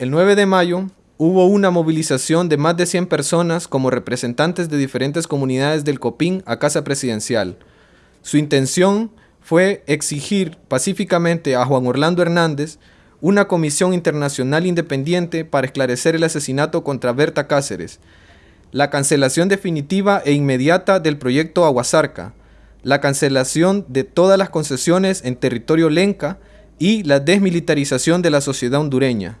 El 9 de mayo hubo una movilización de más de 100 personas como representantes de diferentes comunidades del Copín a Casa Presidencial. Su intención fue exigir pacíficamente a Juan Orlando Hernández una comisión internacional independiente para esclarecer el asesinato contra Berta Cáceres, la cancelación definitiva e inmediata del proyecto Aguasarca, la cancelación de todas las concesiones en territorio lenca y la desmilitarización de la sociedad hondureña.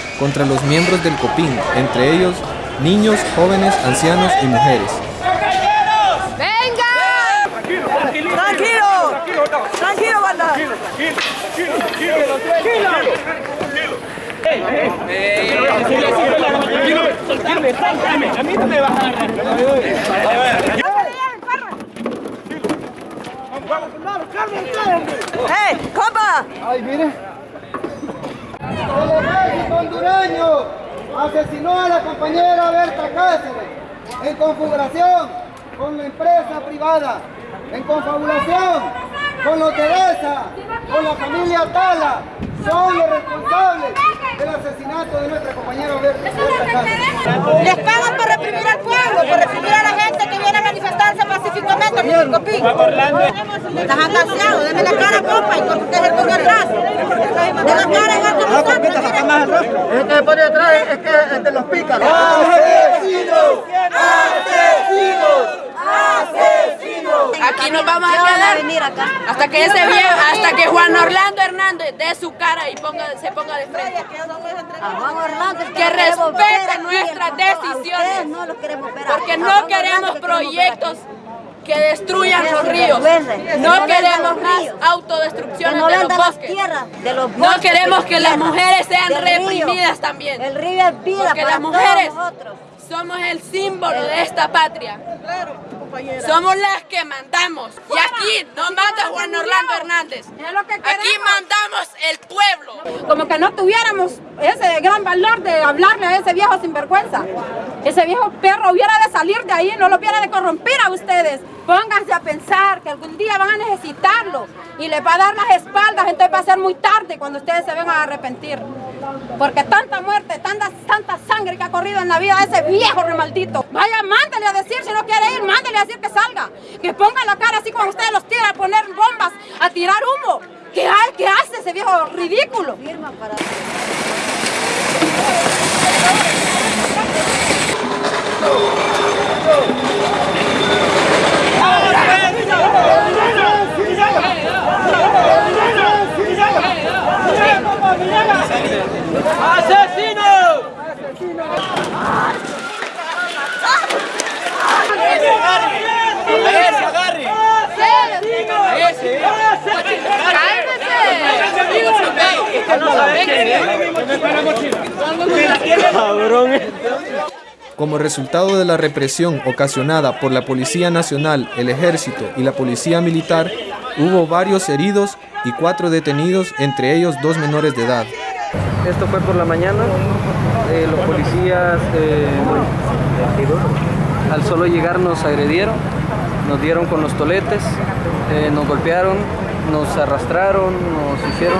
contra los miembros del COPIN, entre ellos niños, jóvenes, ancianos y mujeres. ¡Venga! Tranquilo, tranquilo, tranquilo, tranquilo, banda. Tranquilo, tranquilo, tranquilo, tranquilo. A mí no me vas a agarrar. ¡Eh, compa! ¡Ay, mire! Hondureño asesinó a la compañera Berta Cáceres en configuración con la empresa privada, en confabulación con los Teresa, con la familia Tala, son los responsables del asesinato de nuestra compañera Berta, Cáceres. Les pagan por reprimir al pueblo, por reprimir a la gente que viene a manifestarse pacíficamente en el Copín. Estás atascado, denme la cara, compa, y usted el coño atrás. La cara alto El que pone atrás es que es de los pícaros. ¡Asesinos! ¡Asesinos! ¡Asesinos! Aquí nos vamos a quedar hasta que ese viejo, hasta que Juan Orlando Hernández dé su cara y ponga, se ponga de frente. Que respete nuestras decisiones. Porque no queremos proyectos que destruyan los ríos. No queremos más autodestrucciones de los bosques. No queremos que las mujeres sean reprimidas también. El río es vida Porque las mujeres somos el símbolo de esta patria. Somos las que mandamos. Y aquí no manda Juan Orlando Hernández. Aquí mandamos el pueblo. Como que no tuviéramos ese gran valor de hablarle a ese viejo sinvergüenza. Ese viejo perro hubiera de salir de ahí, no lo hubiera de corrompir a ustedes. Pónganse a pensar que algún día van a necesitarlo y les va a dar las espaldas, entonces va a ser muy tarde cuando ustedes se vengan a arrepentir. Porque tanta muerte, tanta, tanta sangre que ha corrido en la vida de ese viejo remaldito. Vaya, mándale a decir, si no quiere ir, mándale a decir que salga. Que ponga la cara así como ustedes los tiran a poner bombas, a tirar humo. ¿Qué, qué hace ese viejo ridículo? Como resultado de la represión ocasionada por la Policía Nacional, el Ejército y la Policía Militar, hubo varios heridos y cuatro detenidos, entre ellos dos menores de edad. Esto fue por la mañana, eh, los policías eh, al solo llegar nos agredieron, nos dieron con los toletes, eh, nos golpearon, nos arrastraron, nos hicieron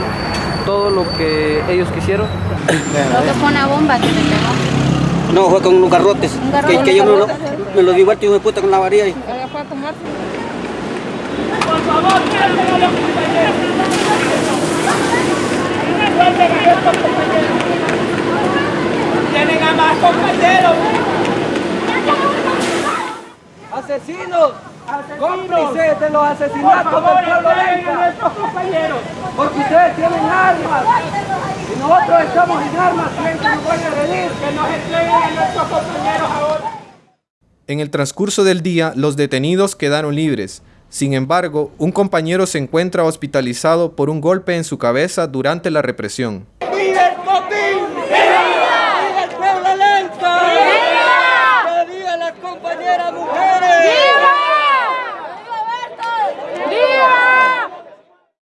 todo lo que ellos quisieron. Creo que fue una bomba que te pegó. No, fue con unos garrotes, que, que yo me lo, me lo di vuelta y me puesta con la varilla ahí. Por favor, Tienen a más compañeros. Asesinos, cómplices de los asesinatos del pueblo nuestros compañeros. Porque ustedes tienen armas. Y nosotros estamos en armas, ¿quién que nos puede agredir? Que nos entreguen a nuestros compañeros ahora. En el transcurso del día, los detenidos quedaron libres. Sin embargo, un compañero se encuentra hospitalizado por un golpe en su cabeza durante la represión.